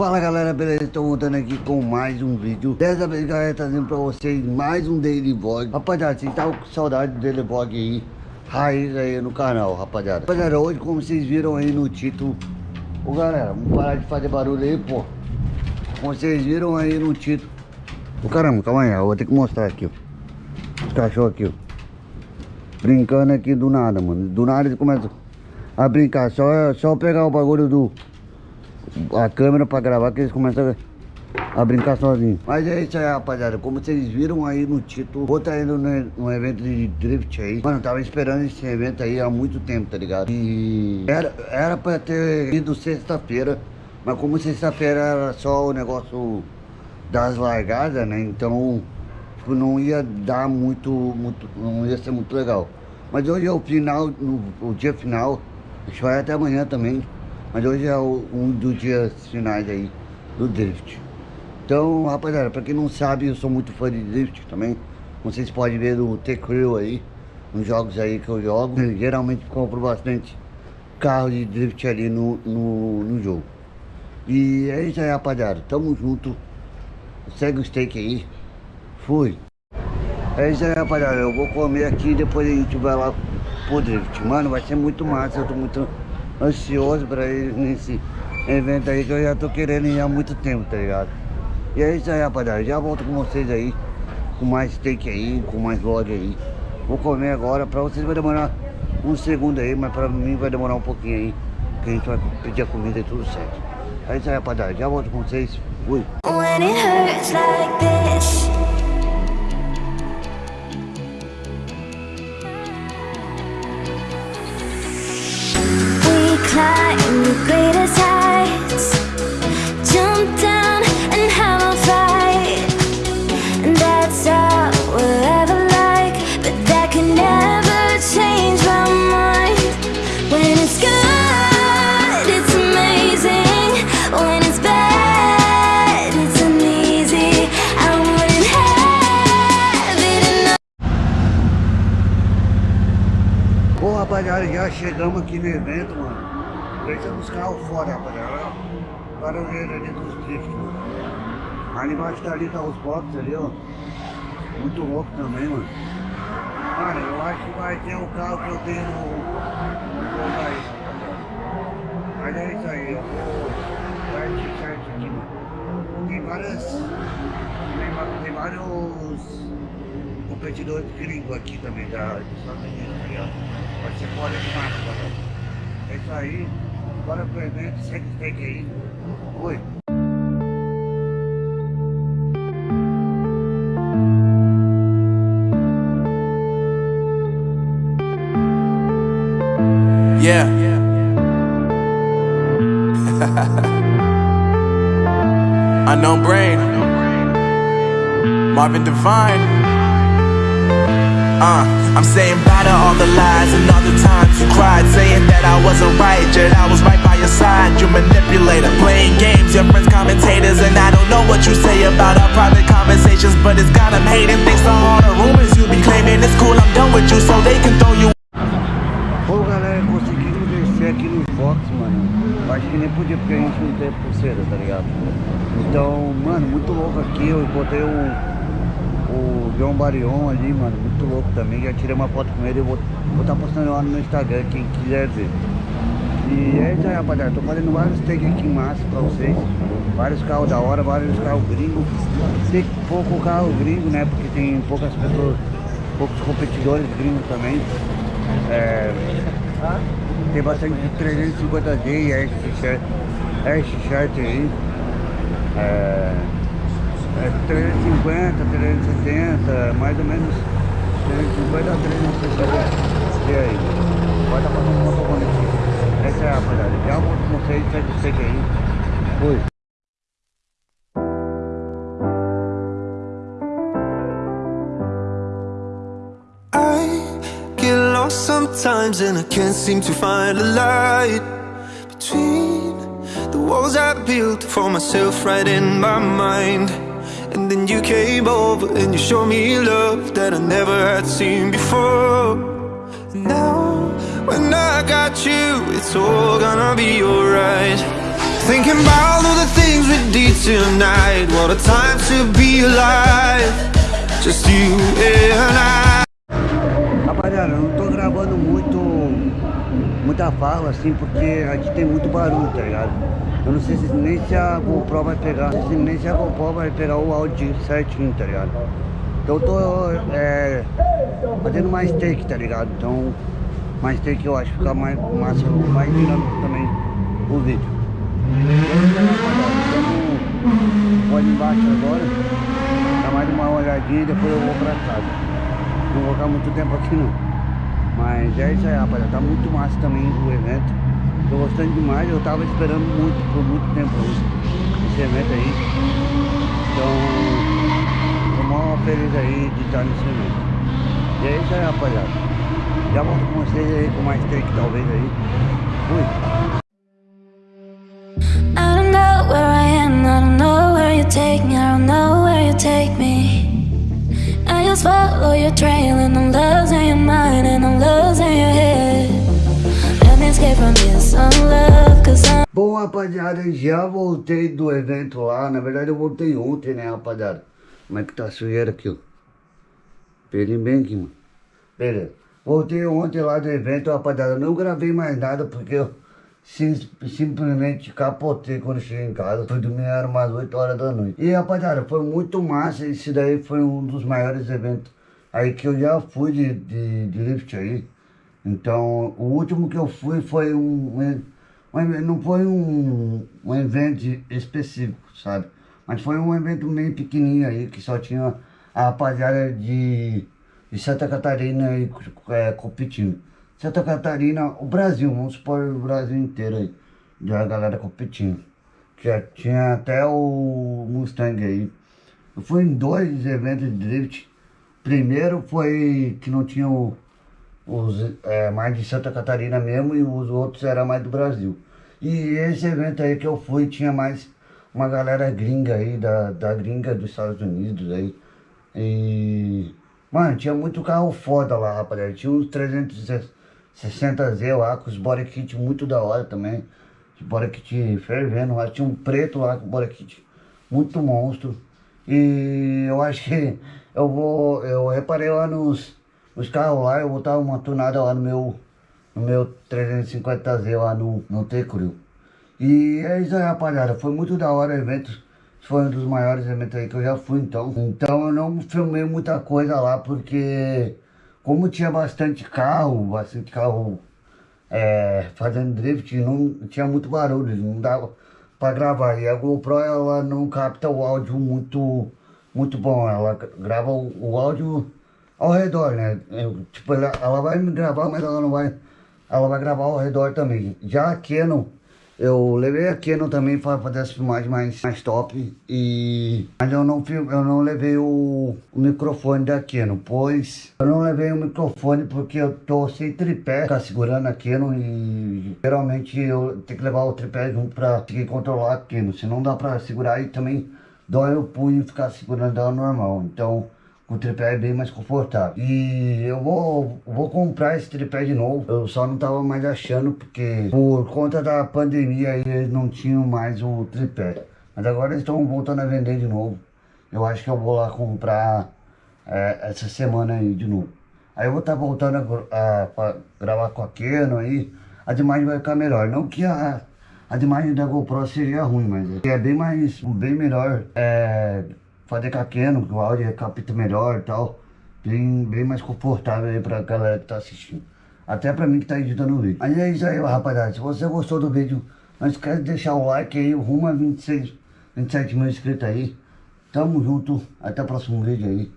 Fala galera, beleza? Estou voltando aqui com mais um vídeo. Dessa vez galera, trazendo pra vocês mais um Daily Vlog. Rapaziada, vocês estavam com saudade do Daily Vlog aí? Raiz aí no canal, rapaziada. Rapaziada, hoje como vocês viram aí no título. Ô galera, vamos parar de fazer barulho aí, pô. Como vocês viram aí no título. Ô caramba, calma aí, eu vou ter que mostrar aqui, ó. Os cachorros aqui, ó. Brincando aqui do nada, mano. Do nada eles começam a brincar. Só, só pegar o bagulho do a câmera pra gravar que eles começam a, a brincar sozinhos. Mas é isso aí, rapaziada. Como vocês viram aí no título, vou estar tá indo no, evento de drift aí. Mano, eu tava esperando esse evento aí há muito tempo, tá ligado? E era, era pra ter ido sexta-feira, mas como sexta-feira era só o negócio das largadas, né? Então, tipo, não ia dar muito, muito, não ia ser muito legal. Mas hoje é o final, o dia final, a gente vai até amanhã também. Mas hoje é um dos dias finais aí do drift. Então, rapaziada, pra quem não sabe, eu sou muito fã de drift também. Como vocês podem ver no T-Crew aí, nos jogos aí que eu jogo. Geralmente compro bastante carro de drift ali no, no, no jogo. E é isso aí, rapaziada. Tamo junto. Segue o steak aí. Fui. É isso aí, rapaziada. Eu vou comer aqui e depois a gente vai lá pro drift. Mano, vai ser muito massa. Eu tô muito ansioso pra ir nesse evento aí que eu já tô querendo ir há muito tempo, tá ligado? E é isso aí, rapaziada. Já volto com vocês aí, com mais steak aí, com mais vlog aí. Vou comer agora, pra vocês vai demorar um segundo aí, mas pra mim vai demorar um pouquinho aí, que a gente vai pedir a comida e tudo certo. É isso aí, rapaziada. Já volto com vocês. Fui. Rapaziada, já chegamos aqui no evento, mano Deixando os carros fora, rapaziada. Barulheiro ali dos drift, mano. Ali embaixo dali tá os boxes ali, ó. Muito louco também, mano. Cara, eu acho que vai ter o carro que eu tenho no... no aí, Mas é isso aí, eu vou certo aqui, mano. Tem várias... Tem vários competidores gringos aqui também, da, dos Estados Unidos, tá Vai ser fora de massa, galera. É isso aí. Bora pro evento, segue o steak aí. Oi. Yeah. Unknown brain. Marvin Divine. Uh, I'm saying bye to all the lies and all the times you cried, saying that I wasn't right, yet I was right by your side. You manipulator, playing games, your friends commentators, and I don't know what you say about our private conversations, but it's got them hating. Thanks to all the rumors you be claiming, it's cool, I'm done with you, so they can throw you. Pô, galera, conseguimos descer aqui no Fox, mano. Acho que nem podia porque a gente não tem pulseira, tá ligado? Então, mano, muito louco aqui. Eu botei um o João Barion ali, mano, muito louco também. Já tirei uma foto com ele, eu vou estar tá postando lá no meu Instagram, quem quiser ver. E é isso aí, rapaziada. Tô fazendo vários takes aqui em massa pra vocês. Vários carros da hora, vários carros gringos. Tem pouco carro gringo, né? Porque tem poucas pessoas, poucos competidores gringos também. É, tem bastante 350D e Air Shirt aí. É, é 350, 370, mais ou menos 350 a 360 e aí. Pode estar passando uma foto aqui. Essa é a rapaziada. Já volto com vocês, segue aí. Fui. sometimes and I can't seem to find a light between the walls I built for myself right in my mind And then you came over and you showed me love that I never had seen before and Now, when I got you, it's all gonna be alright Thinking about all the things we did tonight. What a time to be alive. Just you and I. Rapaziada, eu não tô gravando muito, muita fala assim, porque aqui tem muito barulho, tá ligado? Eu não sei se nem se a GoPro vai pegar, se nem se a GoPro vai pegar o áudio certinho, tá ligado? Então eu tô é, fazendo mais take, tá ligado? Então, mais take eu acho fica mais massa, mais dinâmico também o vídeo. Vou ali embaixo agora, dar mais uma olhadinha e depois eu vou pra casa. Não vou ficar muito tempo aqui não. Mas é isso aí, rapaziada. Tá muito massa também o evento. Tô gostando demais. Eu tava esperando muito, por muito tempo esse evento aí. Então, tô mó feliz aí de estar nesse evento. E é isso aí, rapaziada. Já volto com vocês aí com mais take talvez aí. Fui. I don't know where I am, I don't know where you take me, I don't know where you take me. I just follow your trail and I'm losing your mind and I'm losing your head. Let me escape from this love, cause I'm Bom, rapaziada, já voltei do evento lá. Na verdade, eu voltei ontem, né, rapaziada? Como é que tá a sujeira aqui, ó? Peguei bem aqui, mano. Beleza. Voltei ontem lá do evento, rapaziada. Não gravei mais nada porque eu sim- simplesmente capotei quando cheguei em casa. Fui dormir, era umas 8 horas da noite. E, rapaziada, foi muito massa. Esse daí foi um dos maiores eventos aí que eu já fui de, de, de lift aí. Então, o último que eu fui foi um... um não foi um, um evento específico, sabe? Mas foi um evento meio pequenininho aí, que só tinha a rapaziada de, de Santa Catarina aí é, competindo. Santa Catarina, o Brasil, vamos supor o Brasil inteiro aí, de a galera competindo. Já tinha até o Mustang aí. Eu fui em dois eventos de drift. Primeiro foi que não tinha o, os é, mais de Santa Catarina mesmo e os outros eram mais do Brasil. E esse evento aí que eu fui tinha mais uma galera gringa aí, da, da gringa dos Estados Unidos aí. E. Mano, tinha muito carro foda lá, rapaziada. Tinha uns 360Z lá, com os body kit muito da hora também. Os body kit fervendo lá. Tinha um preto lá com body kit muito monstro. E eu acho que eu vou. Eu reparei lá nos, nos carros lá, eu vou botar uma tunada lá no meu. No meu 350Z lá no, no T-Crew. E é isso aí, rapaziada. Foi muito da hora o evento. Foi um dos maiores eventos aí que eu já fui, então. Então eu não filmei muita coisa lá, porque como tinha bastante carro, bastante carro é, fazendo drift, não tinha muito barulho, não dava pra gravar. E a GoPro, ela não capta o áudio muito, muito bom. Ela grava o, o áudio ao redor, né? Eu, tipo, ela, ela vai me gravar, mas ela não vai... Ela vai gravar ao redor também. Já a Canon, eu levei a Canon também para fazer as filmagens mais, mais top. E... Mas eu não, eu não levei o, o microfone da Canon, pois... Eu não levei o microfone porque eu tô sem tripé, tá segurando a Canon e... Geralmente eu tenho que levar o tripé junto pra conseguir controlar a Canon. Se não dá pra segurar e também dói o punho ficar segurando ela normal. Então o tripé é bem mais confortável. E eu vou, vou comprar esse tripé de novo. Eu só não tava mais achando porque por conta da pandemia eles não tinham mais o tripé. Mas agora eles estão voltando a vender de novo. Eu acho que eu vou lá comprar é, essa semana aí de novo. Aí eu vou estar voltando a, a- gravar com a aí. A imagem vai ficar melhor. Não que a, a imagem da GoPro seria ruim, mas é bem mais, bem melhor. É, fazer Canon, que o áudio é capta melhor e tal. Bem, bem mais confortável aí pra galera que tá assistindo. Até pra mim que tá editando o vídeo. Mas é isso aí, rapaziada. Se você gostou do vídeo, não esquece de deixar o like aí, rumo a 26, 27 mil inscritos aí. Tamo junto, até o próximo vídeo aí.